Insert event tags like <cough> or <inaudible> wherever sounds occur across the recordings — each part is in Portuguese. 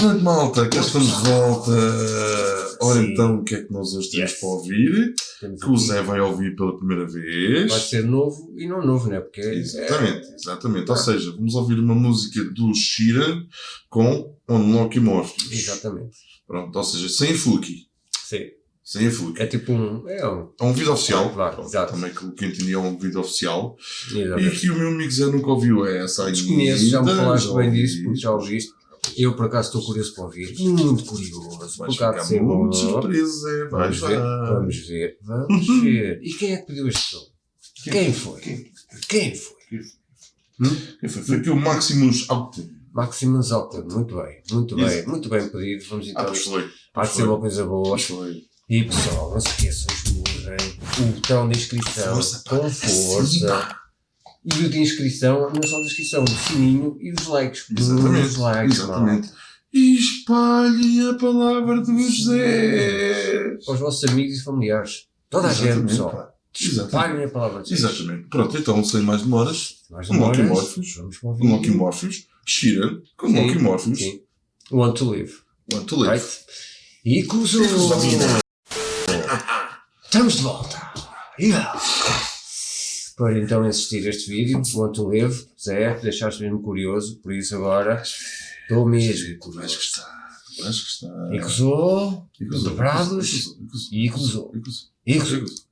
grande malta, cá estamos de volta. Ora Sim. então, o que é que nós hoje temos Yes. para ouvir? Temos Que o. Zé vai ouvir pela primeira vez. Vai ser novo e não novo, né? Porque Exatamente, exatamente. Ou Ah. seja, vamos ouvir uma música do Sheeran com Unlocky Morpheus. É, exatamente. Pronto, ou seja, sem Fluky. Sim. Sem a Fluky. É tipo um. É um. É um vídeo oficial. Claro, Pronto, exato. Também que o que entendi é um vídeo oficial. E Exatamente. que o meu amigo Zé nunca ouviu essa ainda. Desconheço, já me falaste bem disso, porque já ouviste. Eu, por acaso, estou curioso para ouvir. Muito curioso. Vais ficar ser muito bom. surpreso. Vais Vamos ver, vai. vamos ver, vamos ver. E quem é que pediu este som? Quem foi? Quem? Quem foi? Quem foi? Foi aqui o Maximus Alten. Maximus Alter, muito bem, muito Isso. bem, muito bem pedido. Vamos Ah, então. foi. Há Pois de ser foi. uma coisa boa. Pois foi. E pessoal, não se esqueçam, esmurrem o botão de inscrição Força, com força. E o de inscrição, não só de inscrição, o sininho e os likes. Exatamente. Os likes, Exatamente. E espalhem a palavra do José. Para os vossos amigos e familiares. Toda a gente, Exatamente, pessoal. Exatamente. Espalhem a palavra de Deus. Exatamente. Pronto, então, sem mais demoras, Mais Um Loki demoras, Morpheus. Vamos para com. Loki Morpheus, Sheeran, com. Want to live. Want to Live. Right? E cruzou. Estamos de volta. Yeah. Para então assistir este vídeo, Want to live, Zé, deixaste mesmo curioso, por isso agora estou mesmo Vais gostar. Vais gostar. E cruzou, dobrados, e cruzou, e cruzou.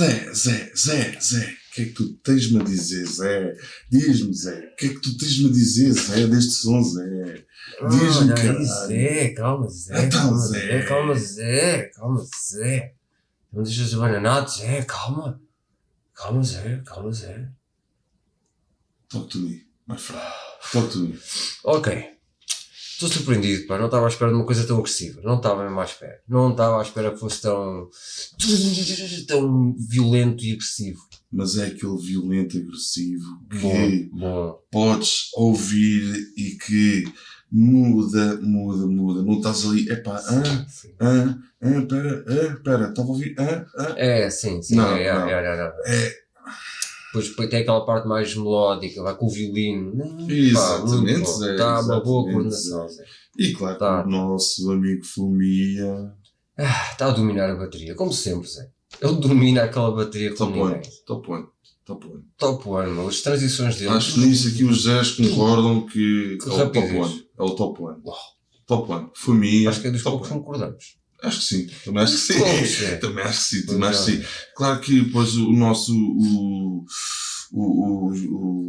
Zé, Zé, Zé, Zé, o que é que tu tens-me a dizer, Zé? Diz-me, Zé, o que é que tu tens-me a dizer, Zé, deste som, Zé? Diz-me. Zé, calma, Zé. Então, calma, Zé. Calma, Zé. Calma, Zé. Não deixas de bananado, Zé. Calma. Calma, Zé. Calma, Zé. Talk to me, my friend. Talk to me. Ok. Estou surpreendido, pá. Não estava à espera de uma coisa tão agressiva. Não estava mesmo à espera. Não estava à espera que fosse tão. <laughs> tão violento e agressivo. Mas é aquele violento, agressivo que Bom, bom. podes ouvir e que muda, muda, muda. Não estás ali, epá, ah, ah, ah, pera, ah, pera, estava a ouvir, ah, ah. É, sim, sim. Não, é, é, não. é, é, é. É, Depois depois tem aquela parte mais melódica, vai com o violino. Exatamente, Está Zé, Tá uma boa coordenação, e claro, Tá. o nosso amigo Fumia, Ah, Está a dominar a bateria, como sempre, Zé. Ele domina aquela bateria como top one, ninguém. top one, top one. Top one, meu. As transições dele. Acho que nisso aqui os Zés concordam que Que é o top one, é o top one. Uau. Top one, Fumia, Acho que é dos top poucos que one. concordamos. Acho que sim, também acho que sim. <laughs> Também acho que sim, também acho que é. sim. Claro que depois o nosso. O, o, o,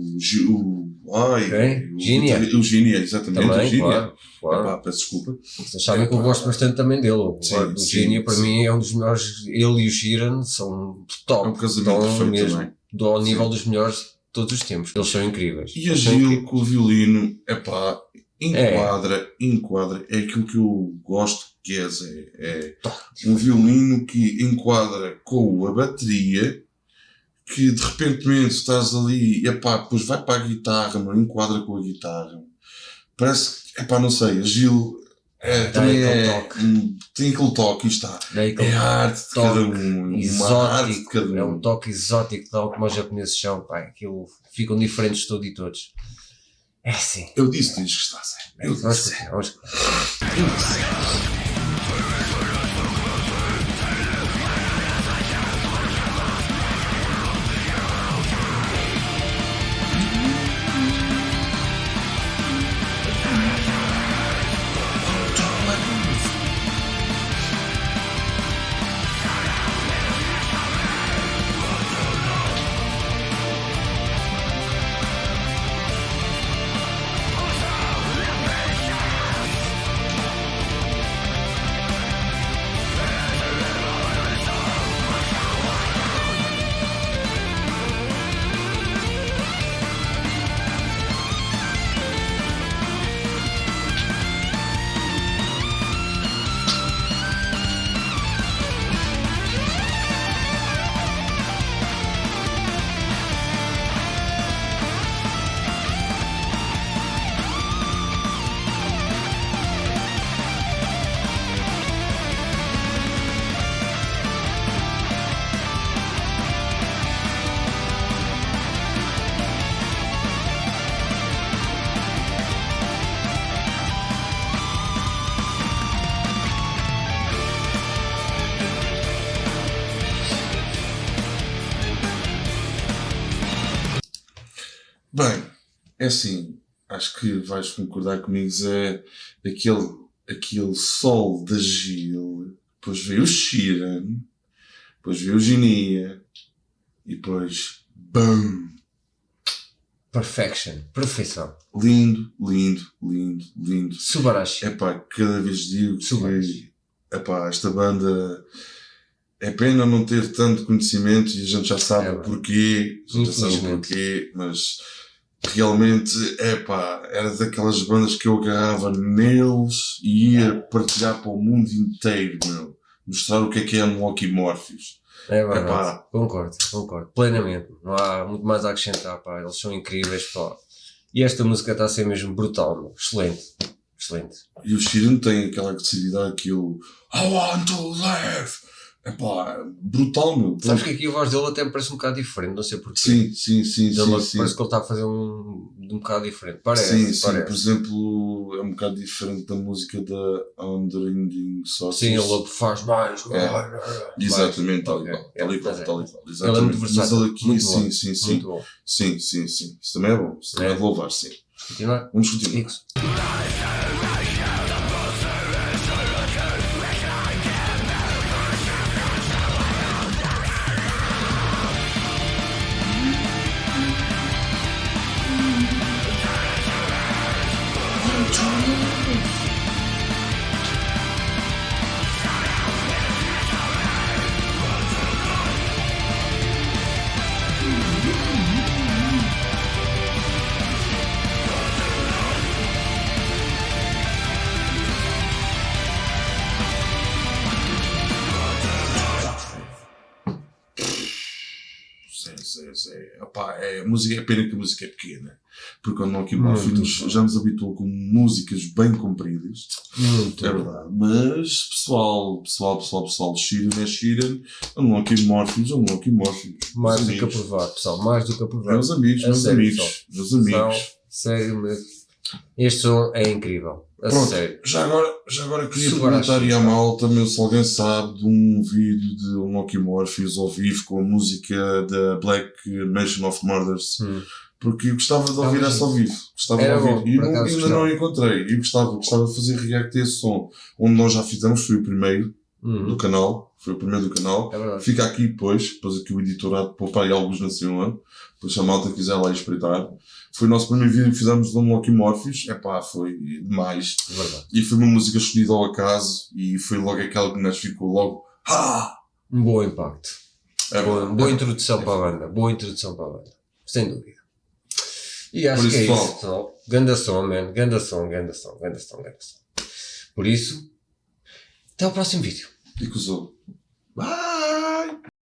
o, o, ai, Quem? o, Gínia. o Gínia, exatamente, o Também, Gínia. claro. claro. Epá, peço desculpa. Vocês sabem que eu gosto bastante também dele. O, Sim, o sim, Gínia, para sim. mim, é um dos melhores. Ele e o Giran são top. É um casamento perfeito mesmo também. do ao nível dos melhores de todos os tempos. Eles são incríveis. E a Gil com o violino, epá, enquadra, enquadra. É aquilo que eu gosto que é, Zé. É um violino que enquadra com a bateria, que de repente estás ali, epá, depois vai para a guitarra, não enquadra com a guitarra. Parece que, epá, não sei, Gil é, também é, toque. tem aquele toque, e está. Daí É a arte de cada um, exótico. cada É um. um toque exótico, tal como os japoneses são. Pá, aquilo ficam diferentes de todos e todos. É sim. Eu disse, que estar, Zé. Eu disse. continuar, vamos é assim, acho que vais concordar comigo, Zé, aquele, aquele sol da Gil, depois veio o Sheeran, depois veio o Ginia, e depois, BAM! Perfection. Perfeição. Lindo, lindo, lindo, lindo. Subarashi. Epá, cada vez digo Subarashi. que epá, esta banda é pena não ter tanto conhecimento e a gente já sabe É porquê, já sabe porquê, mas realmente, epá, era daquelas bandas que eu agarrava neles e ia partilhar para o mundo inteiro, meu. Mostrar o que é que é Unlocky Morpheus. É verdade. Epá. Concordo, concordo. Plenamente. Não há muito mais a acrescentar, pá. Eles são incríveis, pá. E esta música está a ser mesmo brutal, meu. Excelente. Excelente. E o Sheeran tem aquela agressividade que eu I want to live. Epá, brutal, meu. Sabes que aqui a voz dele até me parece um bocado diferente, não sei porquê. Sim, sim, sim, sim, sim. Parece que ele está a fazer um, um bocado diferente. Parece, sim, sim. parece. Por exemplo, é um bocado diferente da música da Unending Sauces. Sim, ele faz mais. É. mais. Exatamente, tal e qual. Tal e É, qual, mas é. tal e qual. Ele é muito Mas versátil. ele aqui, muito sim, bom. sim, sim. Muito bom. Sim, sim, sim. Isso também é bom. Isso também é, É. de louvar, sim. Continuar? Vamos continuar. Isso. Sim, sim, sim. Epá, é, a música, é pena que a música é pequena. Porque o Morpheus bom. já nos habituou com músicas bem compridas. Muito É verdade. Mas, pessoal, pessoal, pessoal, pessoal, Sheeran é Sheeran, o Nokia Morpheus é Nokia Morpheus. Mais do que aprovado, pessoal. Mais do que aprovado. Meus amigos, meus amigos, meus amigos. Sério mesmo. Este som é incrível. A Pronto. sério. Já agora, já agora queria perguntar aí à malta, meu, se alguém sabe de um vídeo de um Nokia Morpheus ao vivo com a música da Black Nation of Murders. Hum. Porque eu gostava de ouvir essa ao vivo. Gostava Era de ouvir. bom, e ainda não encontrei. E gostava, gostava de fazer react a esse som. Onde nós já fizemos, foi o primeiro do Uhum. canal. Foi o primeiro do canal. É. Fica aqui depois, depois aqui o editorado poupar aí alguns na semana, depois se a malta quiser lá espreitar. Foi o nosso primeiro vídeo que fizemos do Unlocky Morpheus, epá, foi demais. É. E foi uma música escolhida ao acaso, e foi logo aquela que nos ficou logo, ah! Um bom impacto. É Boa, boa introdução para a banda. Boa introdução para a banda. Sem dúvida. E acho Por que é isso, isso, pessoal. Ganda som, man. Ganda som, ganda som, ganda som, ganda som. Por isso, até ao próximo vídeo. E que. Ah!